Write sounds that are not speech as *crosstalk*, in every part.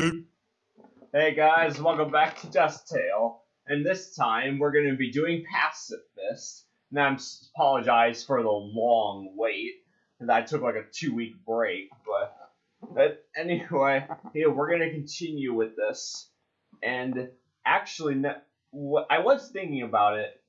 *clears throat* Hey guys, welcome back to Dust Tale. And this time we're going to be doing Pacifist. And I apologize for the long wait. Because I took like a two week break. But, but anyway, *laughs* yeah, we're going to continue with this. And actually, I was thinking about it.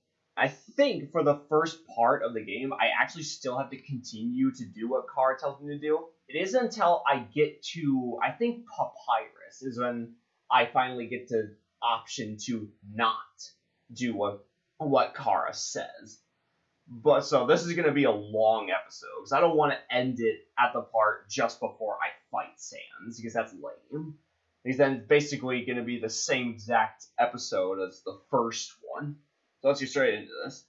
I think for the first part of the game, I actually still have to continue to do what Chara tells me to do. It isn't until I get to, I think Papyrus is when I finally get to option to not do what what Chara says. But so this is gonna be a long episode because I don't want to end it at the part just before I fight Sans because that's lame. Because then it's basically gonna be the same exact episode as the first one. So let's get straight into this.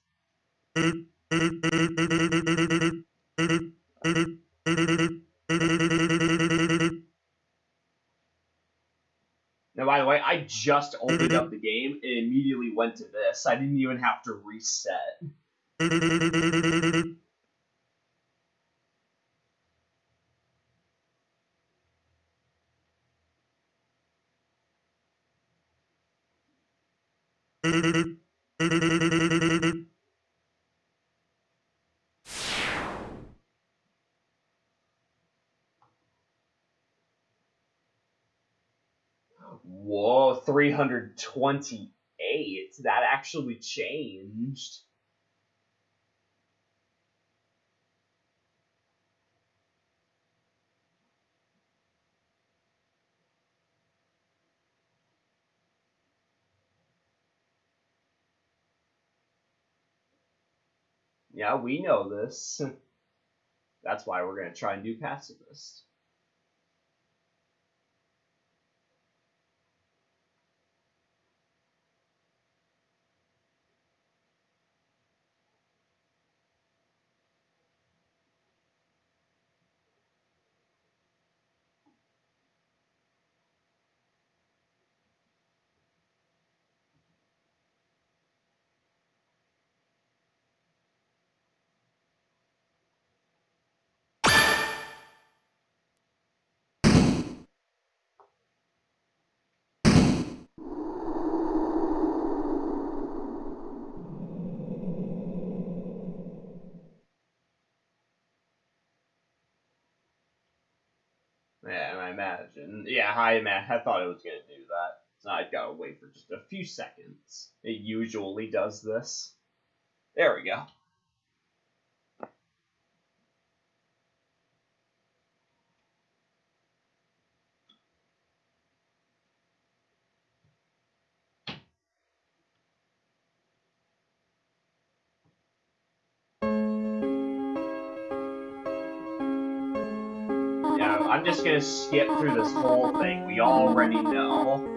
Now, by the way, I just opened up the game and immediately went to this. I didn't even have to reset. *laughs* Whoa, 328. That actually changed. Yeah, we know this. *laughs* That's why we're going to try and do pacifist. Yeah, I imagine. Yeah, I thought it was gonna do that. So I gotta wait for just a few seconds. It usually does this. There we go. Just gonna skip through this whole thing. We already know.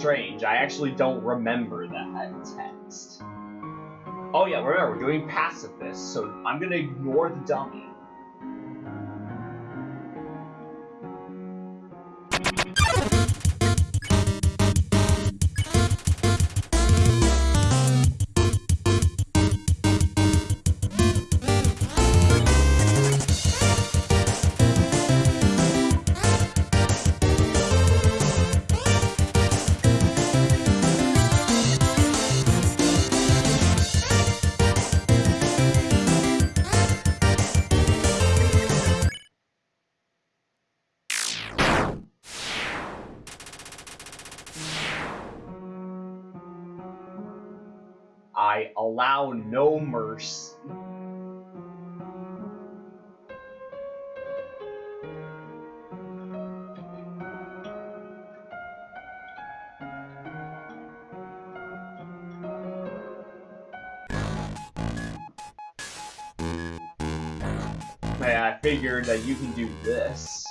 Strange. I actually don't remember that text. Oh yeah, remember, we're doing pacifist, so I'm gonna ignore the dummy. I allow no mercy. I figured that you can do this.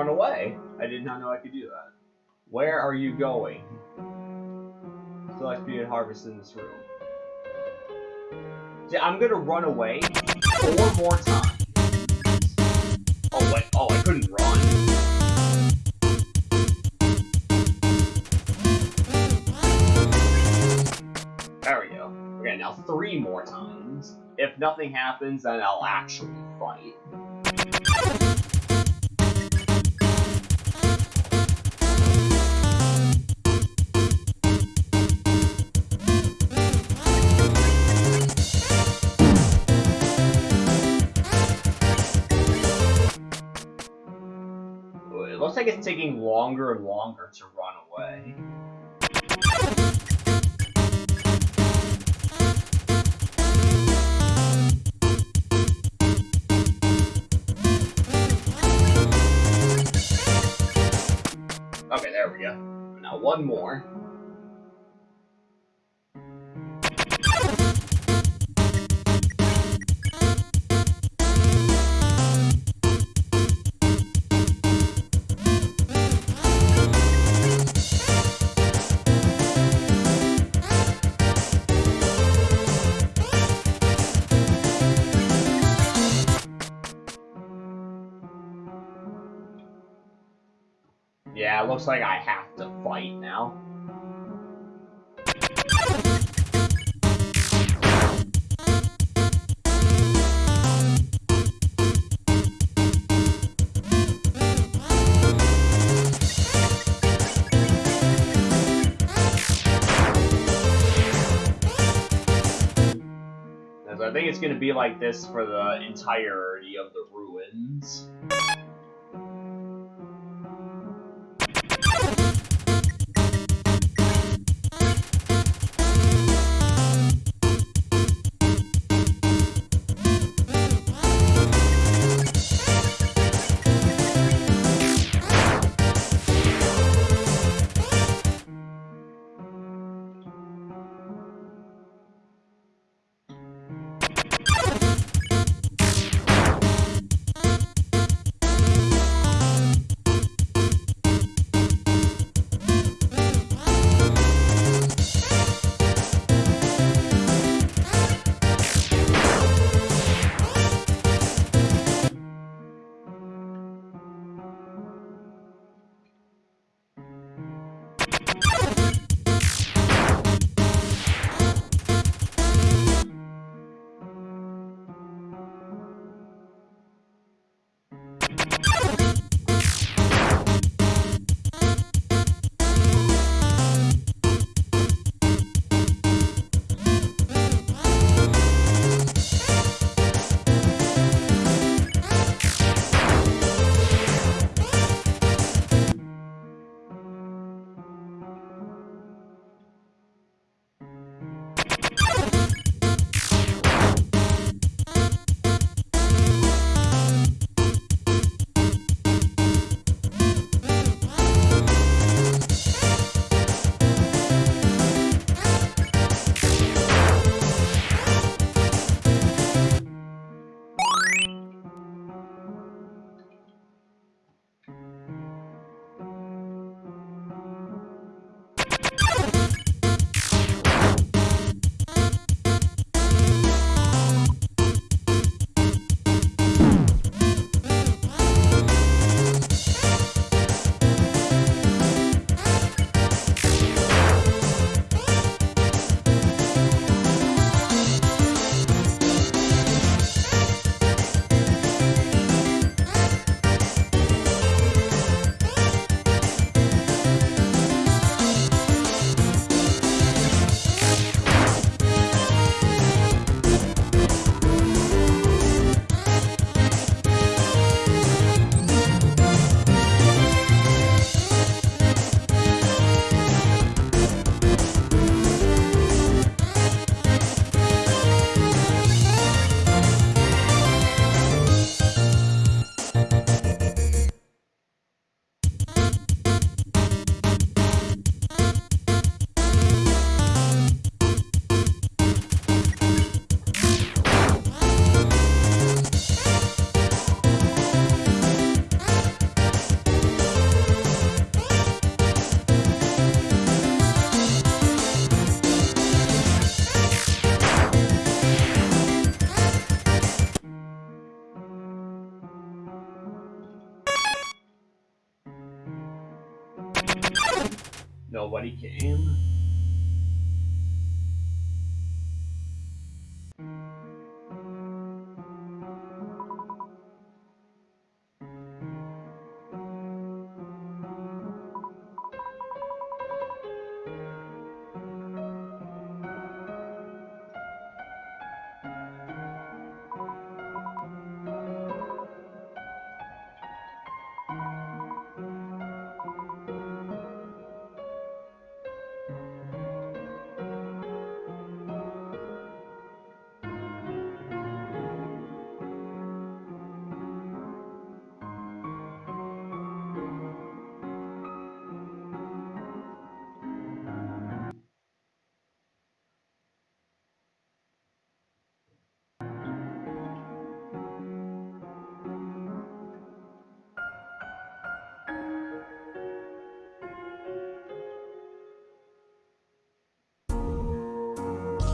Run away. I did not know I could do that. Where are you going? Select and harvest in this room. See, I'm gonna run away four more times. Oh wait, oh I couldn't run. There we go. Okay, now three more times. If nothing happens, then I'll actually fight. Looks like it's taking longer and longer to run away. Okay, there we go. Now one more. It looks like I have to fight now. I think it's going to be like this for the entirety of the ruins.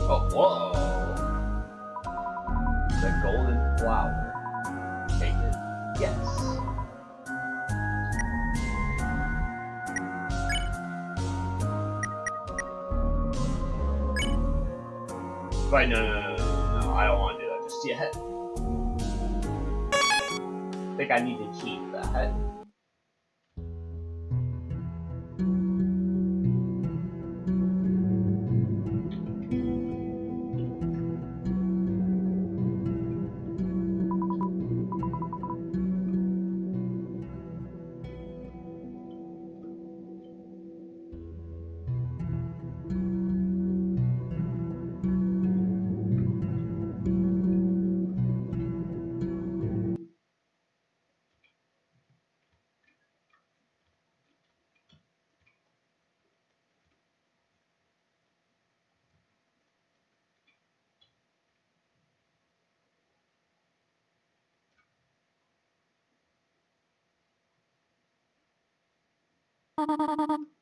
Oh, whoa! The golden flower. Take it. Yes. No, no, no, no, no, no, I don't want to do that just yet. I think I need to keep that. Thank you.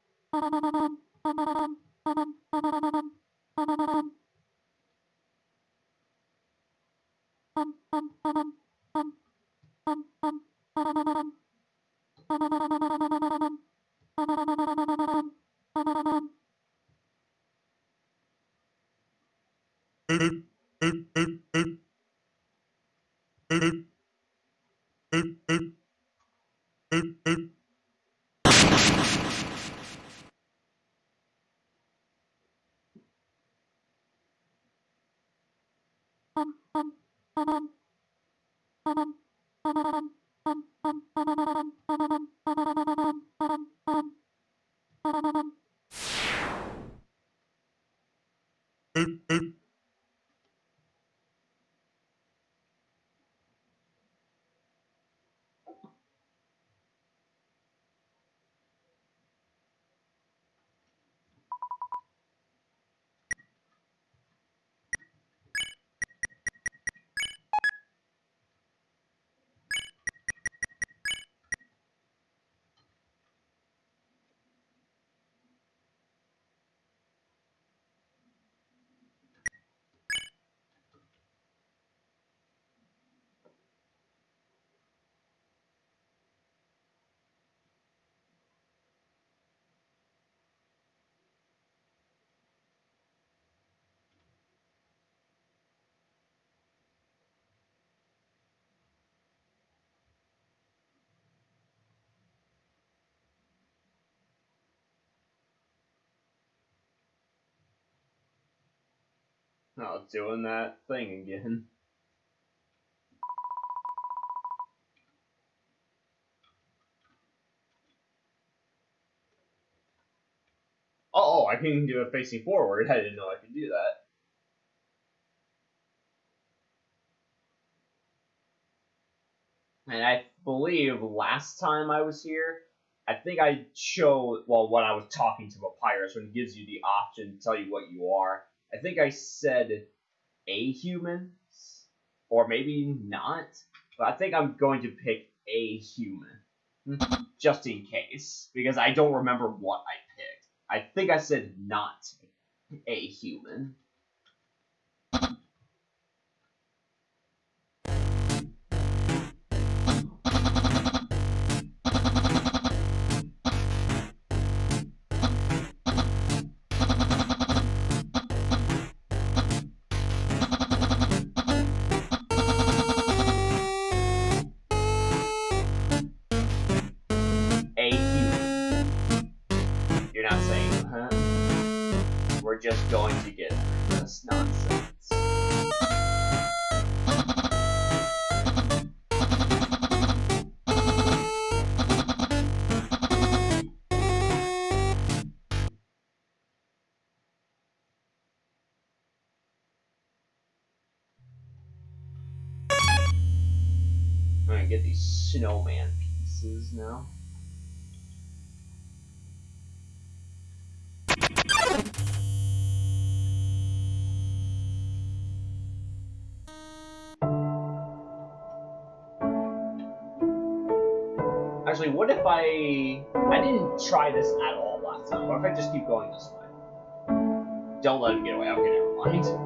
Oh, doing that thing again. Oh, I can do it facing forward. I didn't know I could do that. And I believe last time I was here, I think I showed, well, when I was talking to Papyrus, when it gives you the option to tell you what you are, I think I said a human, or maybe not, but I think I'm going to pick a human, just in case, because I don't remember what I picked. I think I said not a human. Just going to get this nonsense. I'm get these snowman pieces now. Actually, what if I... I didn't try this at all last time. What if I just keep going this way? Don't let him get away. Okay, never mind.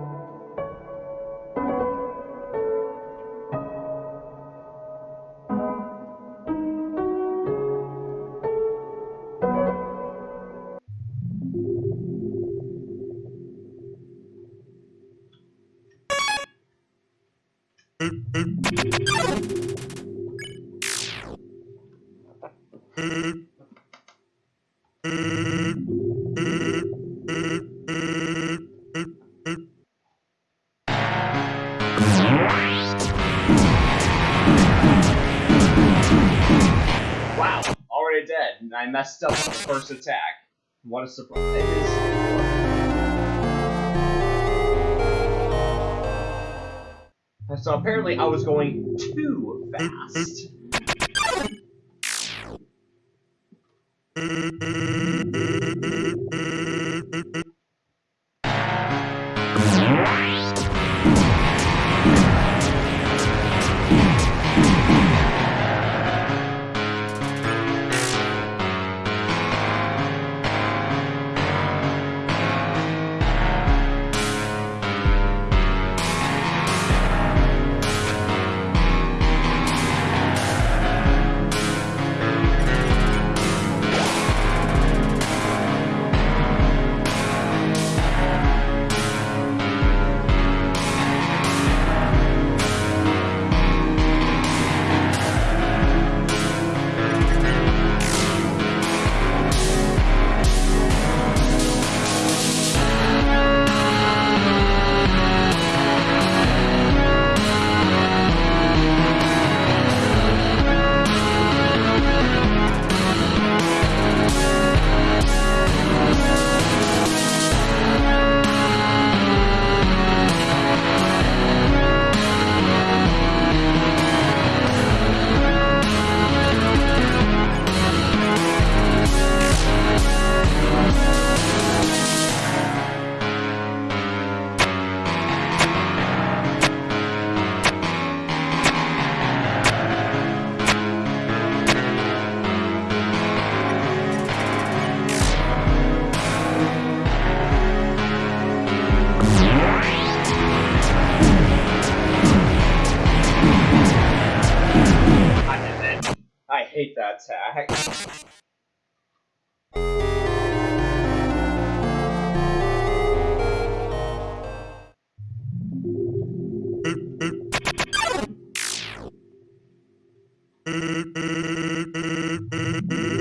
Messed up the first attack. What a surprise. So apparently I was going too fast. Hate that. Oh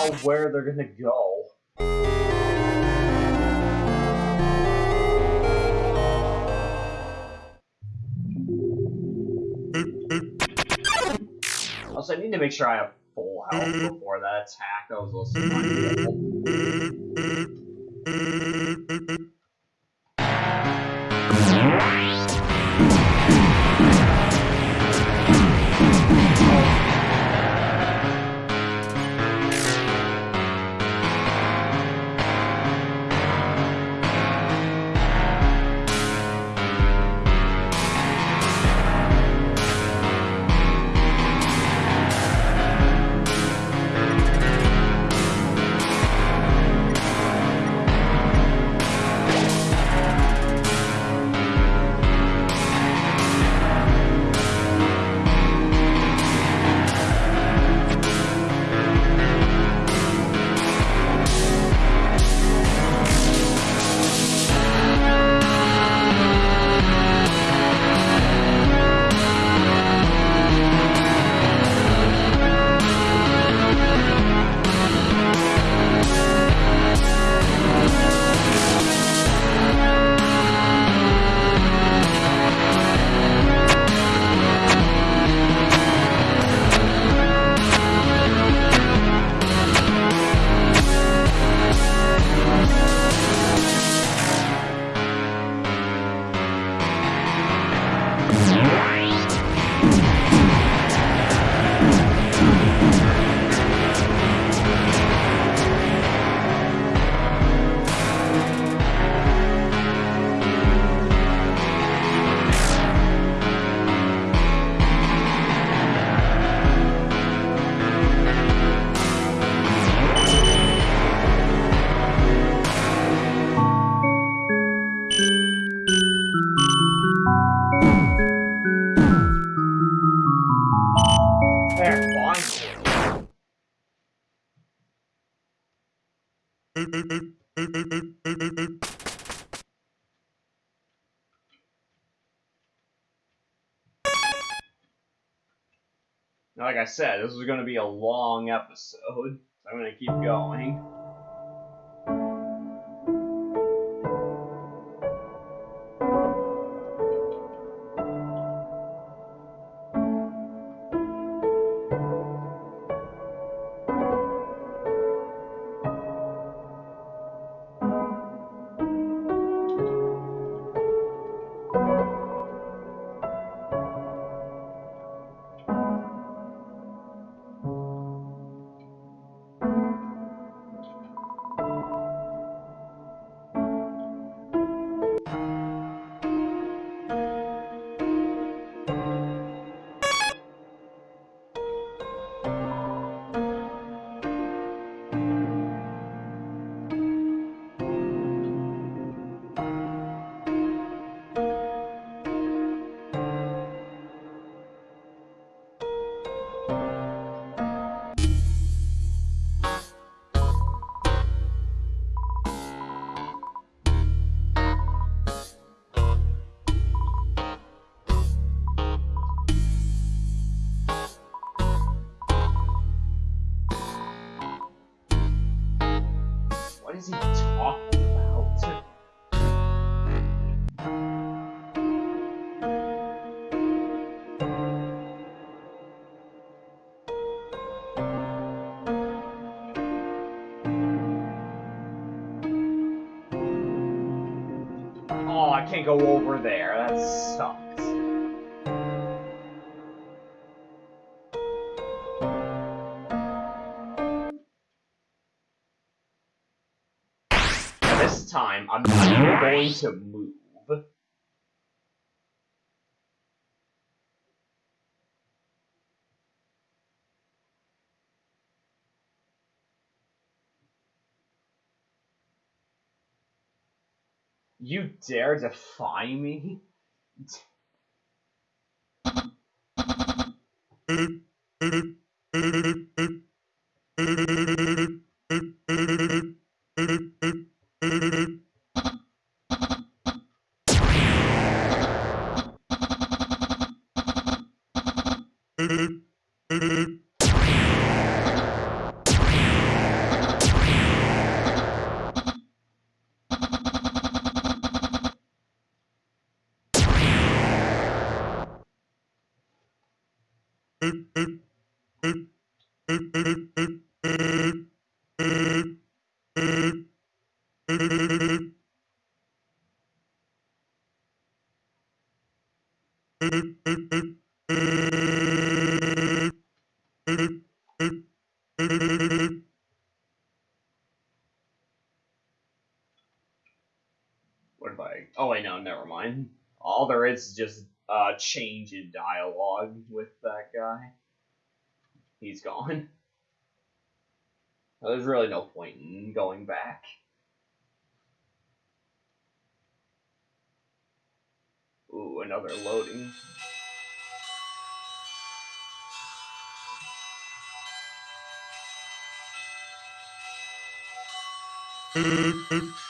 how where they're gonna go. Also, I need to make sure I have full health before that attack. I was listening. I said, this is going to be a long episode, so I'm going to keep going. Oh, go over there. That sucks. This time, I'm not going to You dare defy me? *laughs* el, el a change in dialogue with that guy. He's gone. There's really no point in going back. Ooh, another loading. *laughs*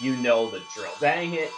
You know the drill. Dang it!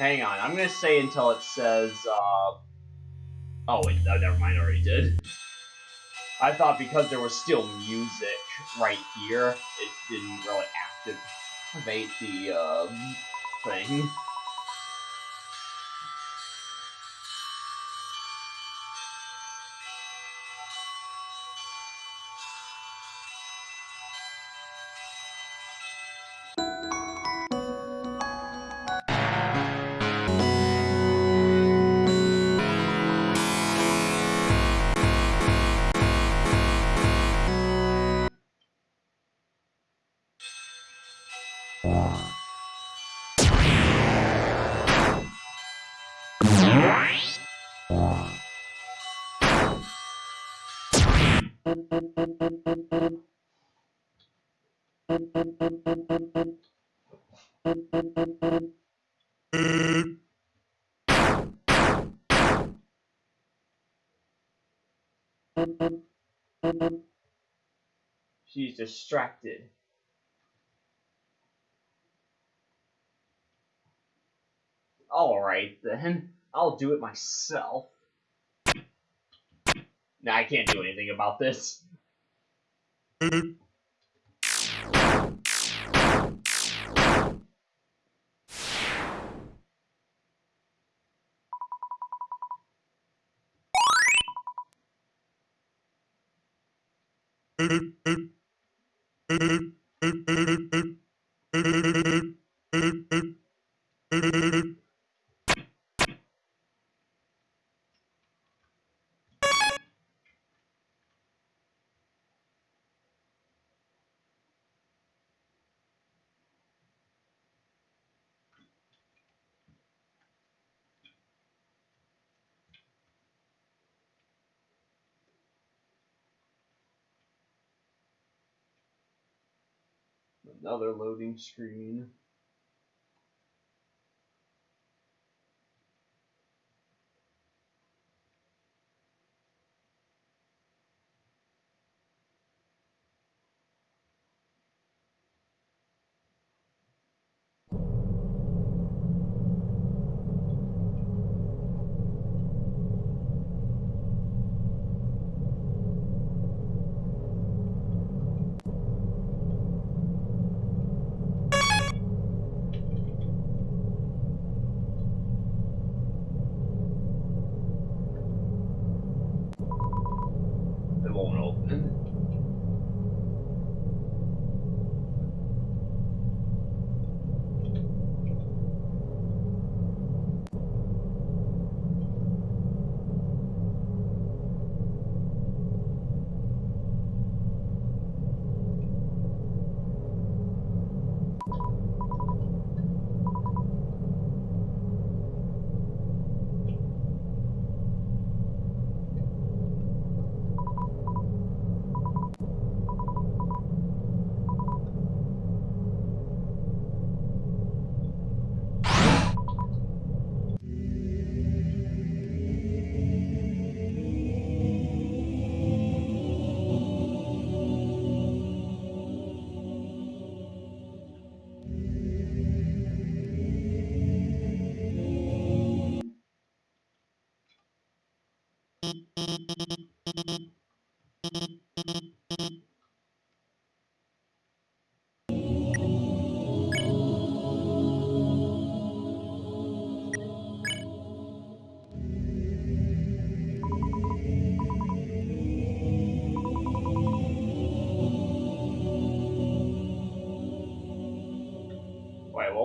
Hang on, I'm gonna say until it says, uh... Oh, wait, never mind, I already did. I thought because there was still music right here, it didn't really activate the, uh, thing. She's distracted. Alright then, I'll do it myself. Nah, I can't do anything about this. Boop, *laughs* boop. Screen.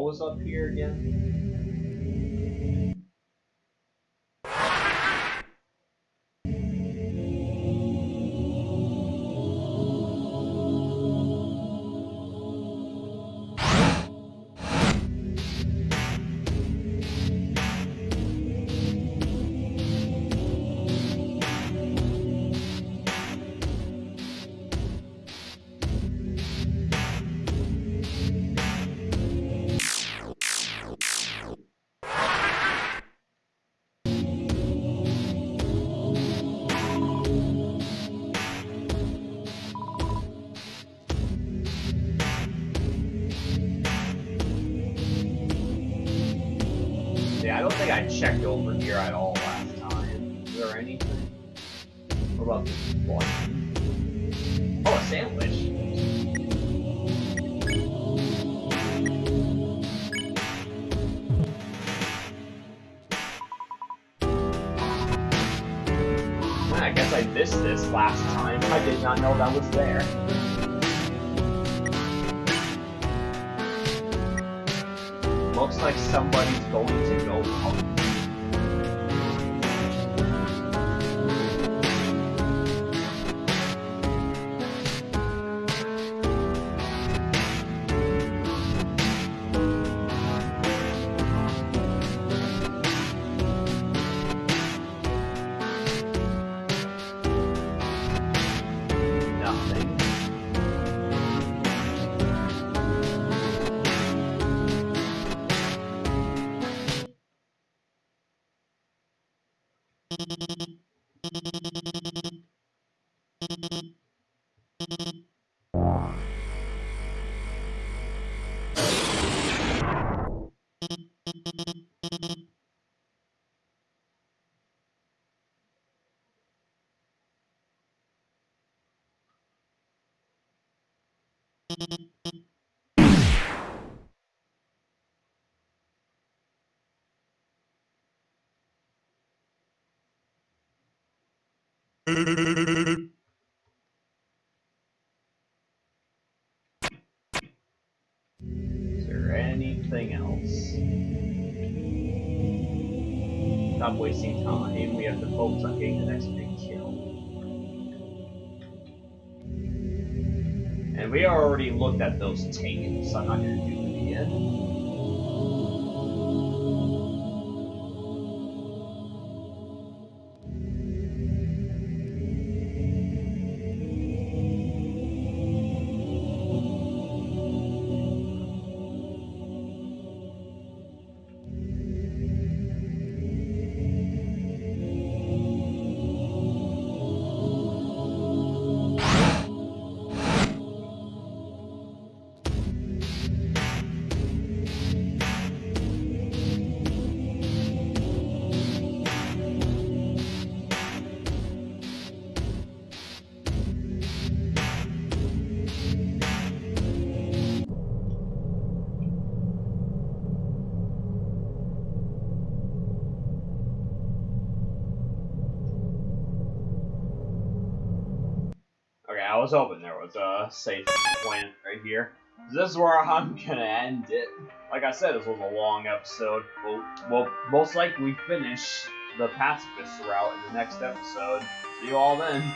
Was up here again? Checked over here at all Is there anything else? Stop wasting time. We have to focus on getting the next big kill. And we already looked at those tapes. I'm not gonna do was hoping there was a safe point right here. This is where I'm gonna end it. Like I said, this was a long episode. We'll, we'll most likely finish the pacifist route in the next episode. See you all then.